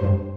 thank you.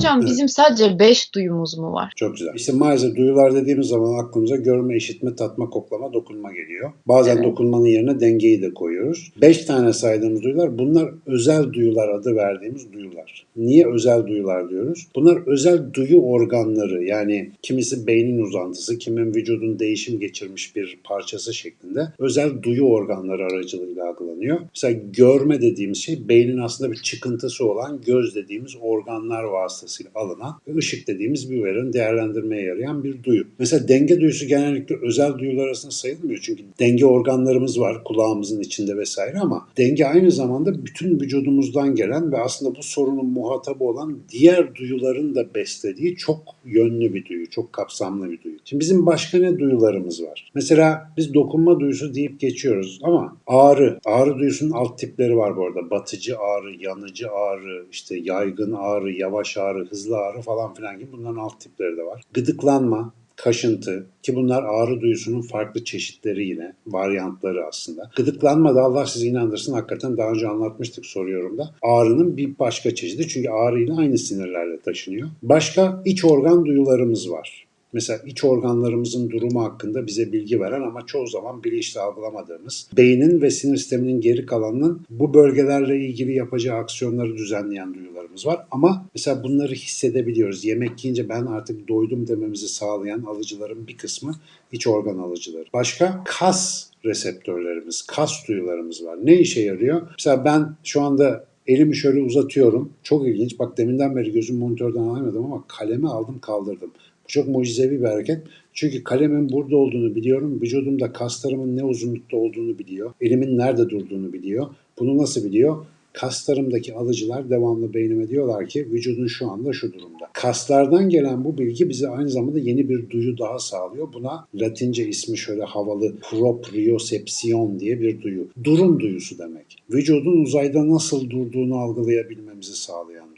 Hocam bizim sadece 5 duyumuz mu var? Çok güzel. İşte maalesef duyular dediğimiz zaman aklımıza görme, işitme, tatma, koklama, dokunma geliyor. Bazen Evet. dokunmanın yerine dengeyi de koyuyoruz. Beş tane saydığımız duyular bunlar özel duyular adı verdiğimiz duyular. Niye özel duyular diyoruz? Bunlar özel duyu organları yani kimisi beynin uzantısı, kimin vücudun değişim geçirmiş bir parçası şeklinde özel duyu organları aracılığıyla algılanıyor. Mesela görme dediğimiz şey beynin aslında bir çıkıntısı olan göz dediğimiz organlar vasıtasıyla alınan ve ışık dediğimiz bir verin değerlendirmeye yarayan bir duyu. Mesela denge duyusu genellikle özel duyular arasında sayılmıyor. Çünkü denge organlarımız var kulağımızın içinde vesaire ama denge aynı zamanda bütün vücudumuzdan gelen ve aslında bu sorunun muhatabı olan diğer duyuların da beslediği çok yönlü bir duyu, çok kapsamlı bir duyu. Şimdi bizim başka ne duyularımız var? Mesela biz dokunma duyusu deyip geçiyoruz ama ağrı, ağrı duyusunun alt tipleri var bu arada. Batıcı ağrı, yanıcı ağrı, işte yaygın ağrı, yavaş ağrı, hızlı ağrı falan filan gibi bunların alt tipleri de var. Gıdıklanma, kaşıntı ki bunlar ağrı duyusunun farklı çeşitleri yine varyantları aslında. Gıdıklanma da Allah sizi inandırsın hakikaten daha önce anlatmıştık soruyorum da ağrının bir başka çeşidi çünkü ağrıyla aynı sinirlerle taşınıyor. Başka iç organ duyularımız var. Mesela iç organlarımızın durumu hakkında bize bilgi veren ama çoğu zaman bilinçli algılamadığımız, beynin ve sinir sisteminin geri kalanının bu bölgelerle ilgili yapacağı aksiyonları düzenleyen duyularımız var. Ama mesela bunları hissedebiliyoruz. Yemek yiyince ben artık doydum dememizi sağlayan alıcıların bir kısmı iç organ alıcıları. Başka kas reseptörlerimiz, kas duyularımız var. Ne işe yarıyor? Mesela ben şu anda elimi şöyle uzatıyorum. Çok ilginç. Bak deminden beri gözüm monitörden alamadım ama kalemi aldım kaldırdım. Çok mucizevi bir hareket. Çünkü kalemin burada olduğunu biliyorum. Vücudumda kaslarımın ne uzunlukta olduğunu biliyor. Elimin nerede durduğunu biliyor. Bunu nasıl biliyor? Kaslarımdaki alıcılar devamlı beynime diyorlar ki vücudun şu anda şu durumda. Kaslardan gelen bu bilgi bize aynı zamanda yeni bir duyu daha sağlıyor. Buna Latince ismi şöyle havalı propriosepsiyon diye bir duyu. Durum duyusu demek. Vücudun uzayda nasıl durduğunu algılayabilmemizi sağlayan.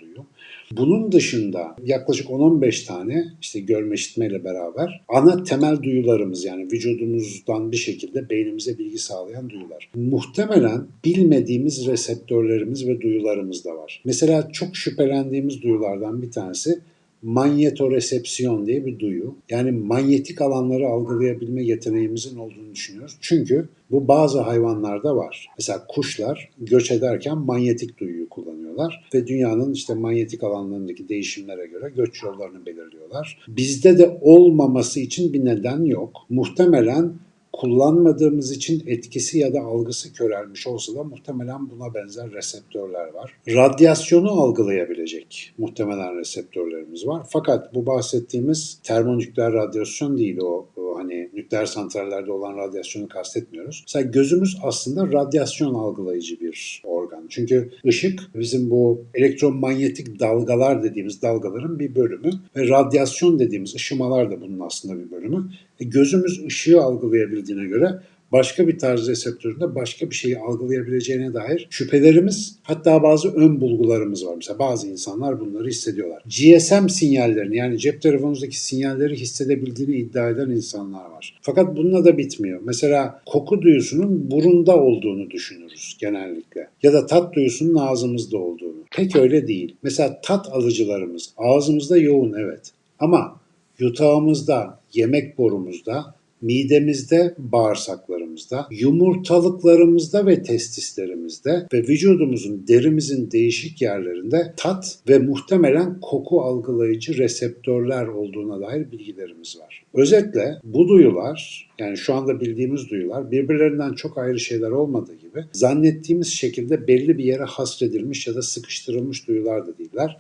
Bunun dışında yaklaşık 10-15 tane işte görme işitmeyle beraber ana temel duyularımız yani vücudumuzdan bir şekilde beynimize bilgi sağlayan duyular. Muhtemelen bilmediğimiz reseptörlerimiz ve duyularımız da var. Mesela çok şüphelendiğimiz duyulardan bir tanesi manyetoresepsiyon diye bir duyu. Yani manyetik alanları algılayabilme yeteneğimizin olduğunu düşünüyoruz. Çünkü bu bazı hayvanlarda var. Mesela kuşlar göç ederken manyetik duyuyu kullanıyorlar ve dünyanın işte manyetik alanlarındaki değişimlere göre göç yollarını belirliyorlar. Bizde de olmaması için bir neden yok. Muhtemelen kullanmadığımız için etkisi ya da algısı körelmiş olsa da muhtemelen buna benzer reseptörler var. Radyasyonu algılayabilecek muhtemelen reseptörlerimiz var. Fakat bu bahsettiğimiz termonükleer radyasyon değil o, hani nükleer santrallerde olan radyasyonu kastetmiyoruz. Mesela gözümüz aslında radyasyon algılayıcı bir organ. Çünkü ışık bizim bu elektromanyetik dalgalar dediğimiz dalgaların bir bölümü ve radyasyon dediğimiz ışımalar da bunun aslında bir bölümü. E, gözümüz ışığı algılayabildiğine göre başka bir tarz reseptöründe başka bir şeyi algılayabileceğine dair şüphelerimiz hatta bazı ön bulgularımız var. Mesela bazı insanlar bunları hissediyorlar. GSM sinyallerini yani cep telefonunuzdaki sinyalleri hissedebildiğini iddia eden insanlar var. Fakat bununla da bitmiyor. Mesela koku duyusunun burunda olduğunu düşünürüz genellikle. Ya da tat duyusunun ağzımızda olduğunu. Pek öyle değil. Mesela tat alıcılarımız ağzımızda yoğun evet. Ama yutağımızda, yemek borumuzda, midemizde, bağırsaklarımızda, yumurtalıklarımızda ve testislerimizde ve vücudumuzun, derimizin değişik yerlerinde tat ve muhtemelen koku algılayıcı reseptörler olduğuna dair bilgilerimiz var. Özetle bu duyular, yani şu anda bildiğimiz duyular birbirlerinden çok ayrı şeyler olmadığı gibi zannettiğimiz şekilde belli bir yere hasredilmiş ya da sıkıştırılmış duyular da değiller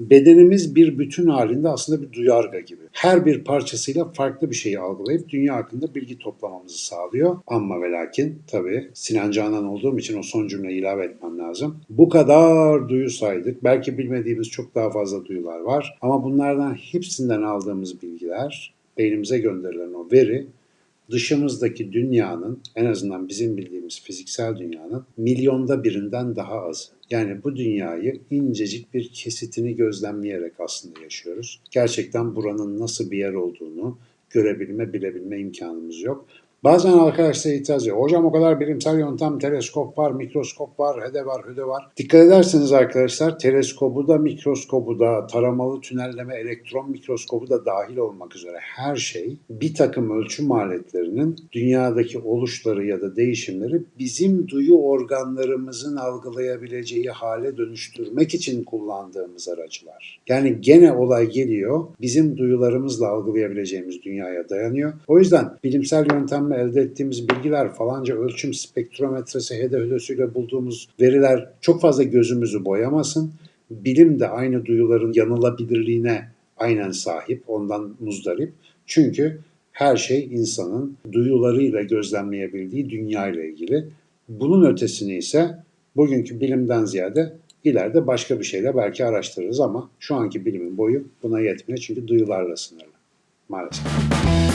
bedenimiz bir bütün halinde aslında bir duyarga gibi. Her bir parçasıyla farklı bir şeyi algılayıp dünya hakkında bilgi toplamamızı sağlıyor. Ama ve lakin tabii Sinan Canan olduğum için o son cümleyi ilave etmem lazım. Bu kadar duyu saydık. Belki bilmediğimiz çok daha fazla duyular var. Ama bunlardan hepsinden aldığımız bilgiler, beynimize gönderilen o veri dışımızdaki dünyanın en azından bizim bildiğimiz fiziksel dünyanın milyonda birinden daha azı. Yani bu dünyayı incecik bir kesitini gözlemleyerek aslında yaşıyoruz. Gerçekten buranın nasıl bir yer olduğunu görebilme, bilebilme imkanımız yok. Bazen arkadaşlar itiraz ediyor. Hocam o kadar bilimsel yöntem, teleskop var, mikroskop var, hede var, hüde var. Dikkat ederseniz arkadaşlar teleskobu da, mikroskobu da, taramalı tünelleme, elektron mikroskobu da dahil olmak üzere her şey bir takım ölçüm aletlerinin dünyadaki oluşları ya da değişimleri bizim duyu organlarımızın algılayabileceği hale dönüştürmek için kullandığımız aracılar. Yani gene olay geliyor bizim duyularımızla algılayabileceğimiz dünyaya dayanıyor. O yüzden bilimsel yöntemle elde ettiğimiz bilgiler falanca ölçüm spektrometresi hede hüdösüyle bulduğumuz veriler çok fazla gözümüzü boyamasın. Bilim de aynı duyuların yanılabilirliğine aynen sahip, ondan muzdarip. Çünkü her şey insanın duyularıyla gözlemleyebildiği dünya ile ilgili. Bunun ötesini ise bugünkü bilimden ziyade ileride başka bir şeyle belki araştırırız ama şu anki bilimin boyu buna yetmiyor çünkü duyularla sınırlı maalesef.